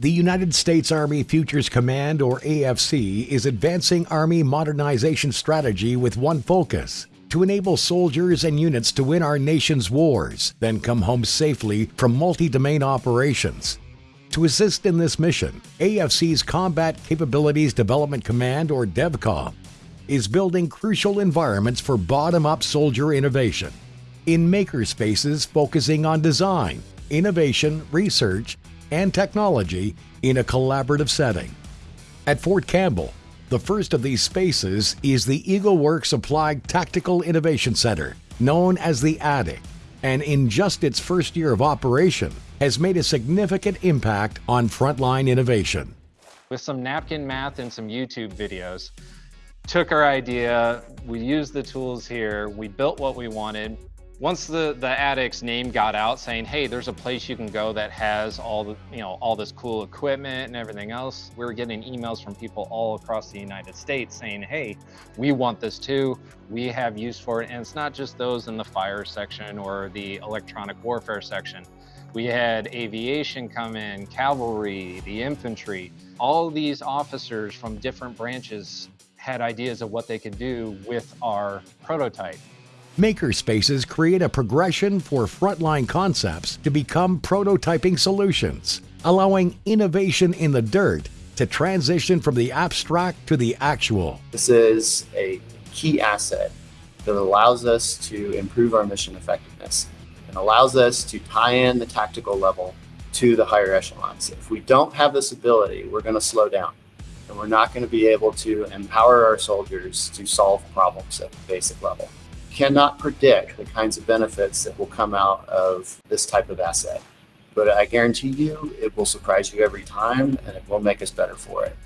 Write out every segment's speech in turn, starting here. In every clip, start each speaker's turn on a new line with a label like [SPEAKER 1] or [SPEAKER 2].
[SPEAKER 1] The United States Army Futures Command, or AFC, is advancing Army modernization strategy with one focus to enable soldiers and units to win our nation's wars, then come home safely from multi domain operations. To assist in this mission, AFC's Combat Capabilities Development Command, or DEVCOM, is building crucial environments for bottom up soldier innovation. In makerspaces focusing on design, innovation, research, and technology in a collaborative setting. At Fort Campbell, the first of these spaces is the EagleWerx Applied Tactical Innovation Center, known as the Attic, and in just its first year of operation, has made a significant impact on frontline innovation.
[SPEAKER 2] With some napkin math and some YouTube videos, took our idea, we used the tools here, we built what we wanted, once the the attic's name got out saying hey there's a place you can go that has all the you know all this cool equipment and everything else we were getting emails from people all across the united states saying hey we want this too. We have use for it. And it's not just those in the fire section or the electronic warfare section. We had aviation come in cavalry the infantry. All these officers from different branches had ideas of what they could do with our prototype
[SPEAKER 1] Makerspaces create a progression for frontline concepts to become prototyping solutions, allowing innovation in the dirt to transition from the abstract to the actual.
[SPEAKER 3] This is a key asset that allows us to improve our mission effectiveness and allows us to tie in the tactical level to the higher echelons. If we don't have this ability, we're going to slow down and we're not going to be able to empower our soldiers to solve problems at the basic level cannot predict the kinds of benefits that will come out of this type of asset. But I guarantee you, it will surprise you every time and it will make us better for it.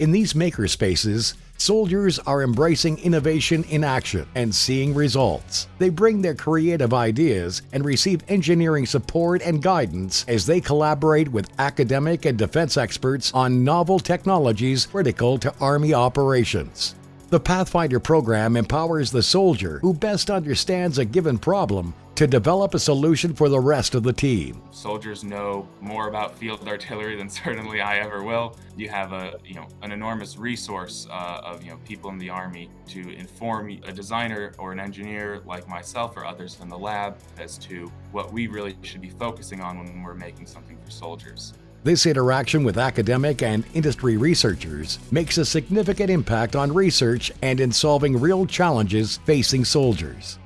[SPEAKER 1] In these makerspaces, soldiers are embracing innovation in action and seeing results. They bring their creative ideas and receive engineering support and guidance as they collaborate with academic and defense experts on novel technologies critical to Army operations. The Pathfinder program empowers the soldier who best understands a given problem to develop a solution for the rest of the team.
[SPEAKER 4] Soldiers know more about field artillery than certainly I ever will. You have a, you know, an enormous resource uh, of, you know, people in the Army to inform a designer or an engineer like myself or others in the lab as to what we really should be focusing on when we're making something for soldiers.
[SPEAKER 1] This interaction with academic and industry researchers makes a significant impact on research and in solving real challenges facing soldiers.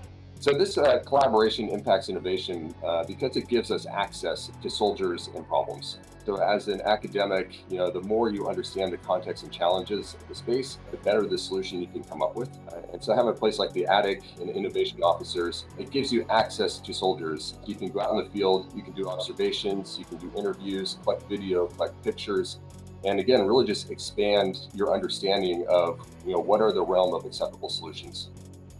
[SPEAKER 5] So this uh, collaboration impacts innovation uh, because it gives us access to soldiers and problems. So as an academic, you know, the more you understand the context and challenges of the space, the better the solution you can come up with. Uh, and so having a place like the attic and innovation officers, it gives you access to soldiers. You can go out in the field, you can do observations, you can do interviews, collect video, collect pictures, and again, really just expand your understanding of, you know, what are the realm of acceptable solutions.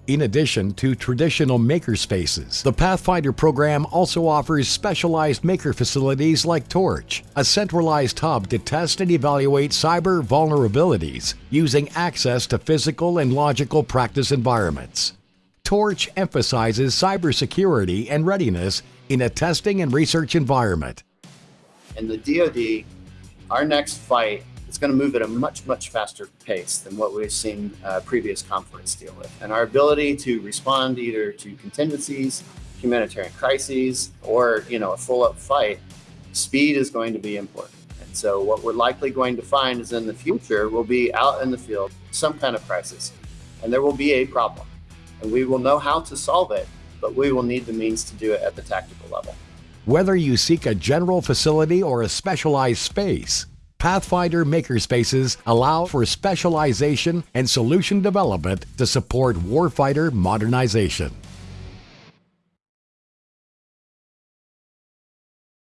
[SPEAKER 1] In addition to traditional makerspaces, the Pathfinder program also offers specialized maker facilities like Torch, a centralized hub to test and evaluate cyber vulnerabilities using access to physical and logical practice environments. Torch emphasizes cybersecurity and readiness in a testing and research environment.
[SPEAKER 3] In the DoD, our next fight it's going to move at a much, much faster pace than what we've seen uh, previous conflicts deal with. And our ability to respond either to contingencies, humanitarian crises, or you know a full-up fight, speed is going to be important. And so what we're likely going to find is in the future, we'll be out in the field, some kind of crisis, and there will be a problem. And we will know how to solve it, but we will need the means to do it at the tactical level.
[SPEAKER 1] Whether you seek a general facility or a specialized space, Pathfinder makerspaces allow for specialization and solution development to support warfighter modernization.